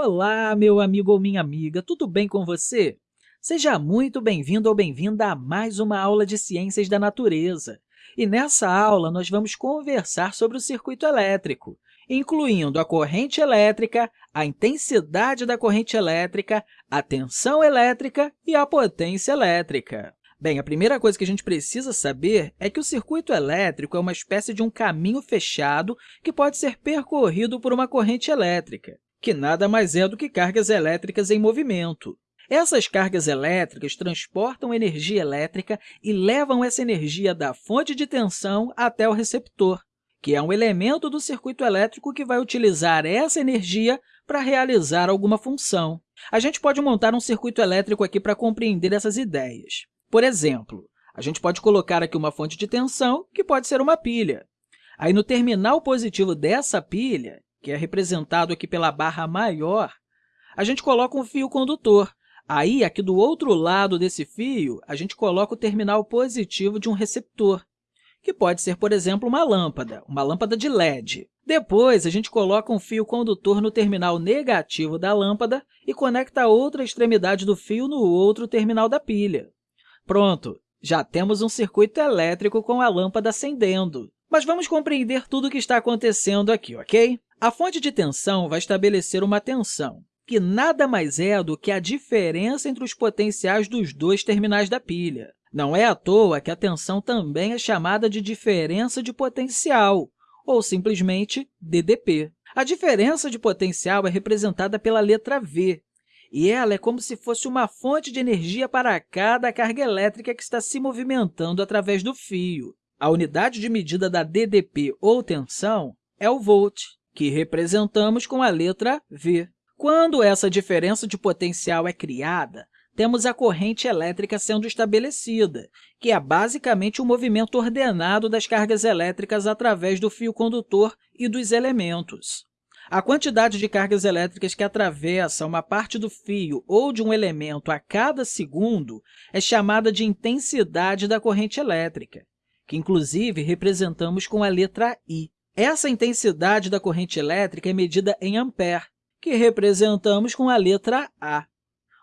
Olá, meu amigo ou minha amiga, tudo bem com você? Seja muito bem-vindo ou bem-vinda a mais uma aula de Ciências da Natureza. E nessa aula, nós vamos conversar sobre o circuito elétrico, incluindo a corrente elétrica, a intensidade da corrente elétrica, a tensão elétrica e a potência elétrica. Bem, a primeira coisa que a gente precisa saber é que o circuito elétrico é uma espécie de um caminho fechado que pode ser percorrido por uma corrente elétrica que nada mais é do que cargas elétricas em movimento. Essas cargas elétricas transportam energia elétrica e levam essa energia da fonte de tensão até o receptor, que é um elemento do circuito elétrico que vai utilizar essa energia para realizar alguma função. A gente pode montar um circuito elétrico aqui para compreender essas ideias. Por exemplo, a gente pode colocar aqui uma fonte de tensão, que pode ser uma pilha. Aí, no terminal positivo dessa pilha, que é representado aqui pela barra maior, a gente coloca um fio condutor. Aí, aqui do outro lado desse fio, a gente coloca o terminal positivo de um receptor, que pode ser, por exemplo, uma lâmpada, uma lâmpada de LED. Depois, a gente coloca um fio condutor no terminal negativo da lâmpada e conecta a outra extremidade do fio no outro terminal da pilha. Pronto, já temos um circuito elétrico com a lâmpada acendendo. Mas vamos compreender tudo o que está acontecendo aqui, ok? A fonte de tensão vai estabelecer uma tensão, que nada mais é do que a diferença entre os potenciais dos dois terminais da pilha. Não é à toa que a tensão também é chamada de diferença de potencial, ou simplesmente DDP. A diferença de potencial é representada pela letra V, e ela é como se fosse uma fonte de energia para cada carga elétrica que está se movimentando através do fio. A unidade de medida da DDP, ou tensão, é o volt que representamos com a letra V. Quando essa diferença de potencial é criada, temos a corrente elétrica sendo estabelecida, que é basicamente o movimento ordenado das cargas elétricas através do fio condutor e dos elementos. A quantidade de cargas elétricas que atravessa uma parte do fio ou de um elemento a cada segundo é chamada de intensidade da corrente elétrica, que, inclusive, representamos com a letra I. Essa intensidade da corrente elétrica é medida em ampere, que representamos com a letra A.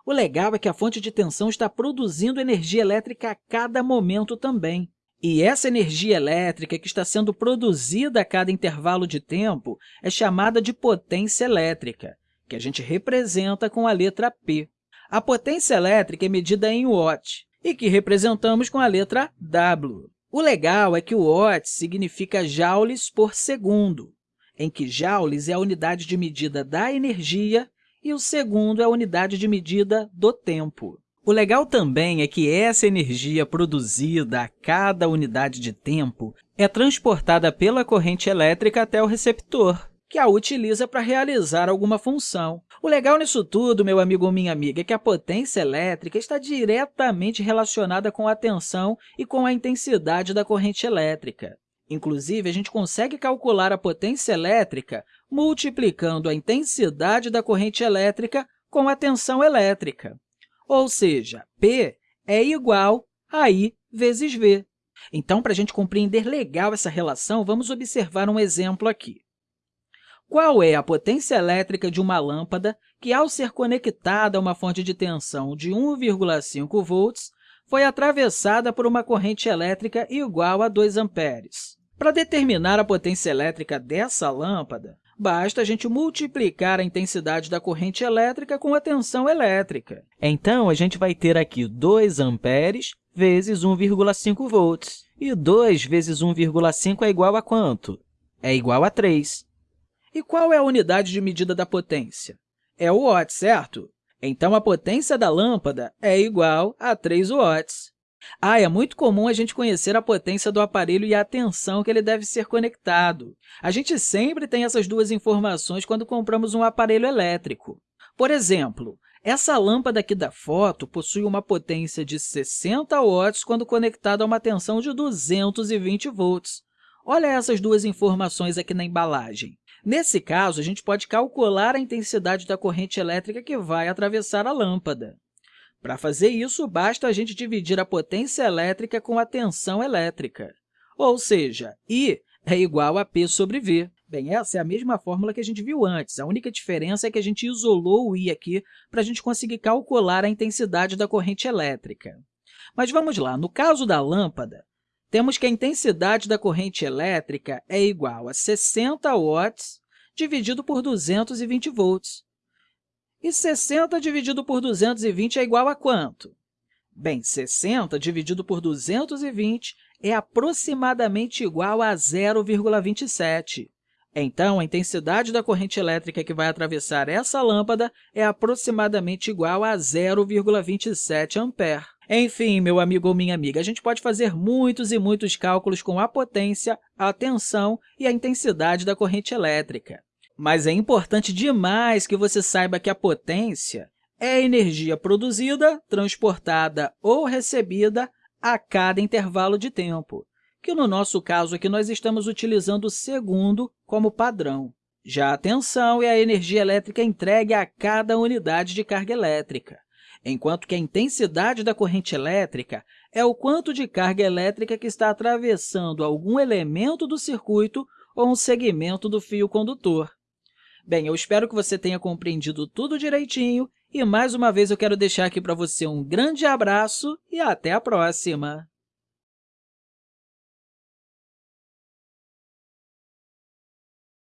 O legal é que a fonte de tensão está produzindo energia elétrica a cada momento também. E essa energia elétrica que está sendo produzida a cada intervalo de tempo é chamada de potência elétrica, que a gente representa com a letra P. A potência elétrica é medida em watt e que representamos com a letra W. O legal é que o watt significa joules por segundo, em que joules é a unidade de medida da energia e o segundo é a unidade de medida do tempo. O legal também é que essa energia produzida a cada unidade de tempo é transportada pela corrente elétrica até o receptor, que a utiliza para realizar alguma função. O legal nisso tudo, meu amigo ou minha amiga, é que a potência elétrica está diretamente relacionada com a tensão e com a intensidade da corrente elétrica. Inclusive, a gente consegue calcular a potência elétrica multiplicando a intensidade da corrente elétrica com a tensão elétrica. Ou seja, P é igual a I vezes V. Então, para a gente compreender legal essa relação, vamos observar um exemplo aqui. Qual é a potência elétrica de uma lâmpada que, ao ser conectada a uma fonte de tensão de 1,5 volts, foi atravessada por uma corrente elétrica igual a 2 amperes? Para determinar a potência elétrica dessa lâmpada, basta a gente multiplicar a intensidade da corrente elétrica com a tensão elétrica. Então, a gente vai ter aqui 2 amperes vezes 1,5 volts. E 2 vezes 1,5 é igual a quanto? É igual a 3. E qual é a unidade de medida da potência? É o watt, certo? Então, a potência da lâmpada é igual a 3 watts. Ah, é muito comum a gente conhecer a potência do aparelho e a tensão que ele deve ser conectado. A gente sempre tem essas duas informações quando compramos um aparelho elétrico. Por exemplo, essa lâmpada aqui da foto possui uma potência de 60 watts quando conectada a uma tensão de 220 volts. Olha essas duas informações aqui na embalagem. Nesse caso, a gente pode calcular a intensidade da corrente elétrica que vai atravessar a lâmpada. Para fazer isso, basta a gente dividir a potência elétrica com a tensão elétrica, ou seja, I é igual a P sobre V. Bem, essa é a mesma fórmula que a gente viu antes. A única diferença é que a gente isolou o I aqui para a gente conseguir calcular a intensidade da corrente elétrica. Mas vamos lá, no caso da lâmpada, temos que a intensidade da corrente elétrica é igual a 60 watts dividido por 220 volts. E 60 dividido por 220 é igual a quanto? Bem, 60 dividido por 220 é aproximadamente igual a 0,27. Então, a intensidade da corrente elétrica que vai atravessar essa lâmpada é aproximadamente igual a 0,27 ampere. Enfim, meu amigo ou minha amiga, a gente pode fazer muitos e muitos cálculos com a potência, a tensão e a intensidade da corrente elétrica. Mas é importante demais que você saiba que a potência é a energia produzida, transportada ou recebida a cada intervalo de tempo que no nosso caso aqui nós estamos utilizando o segundo como padrão. Já a tensão é a energia elétrica entregue a cada unidade de carga elétrica, enquanto que a intensidade da corrente elétrica é o quanto de carga elétrica que está atravessando algum elemento do circuito ou um segmento do fio condutor. Bem, eu espero que você tenha compreendido tudo direitinho e, mais uma vez, eu quero deixar aqui para você um grande abraço e até a próxima!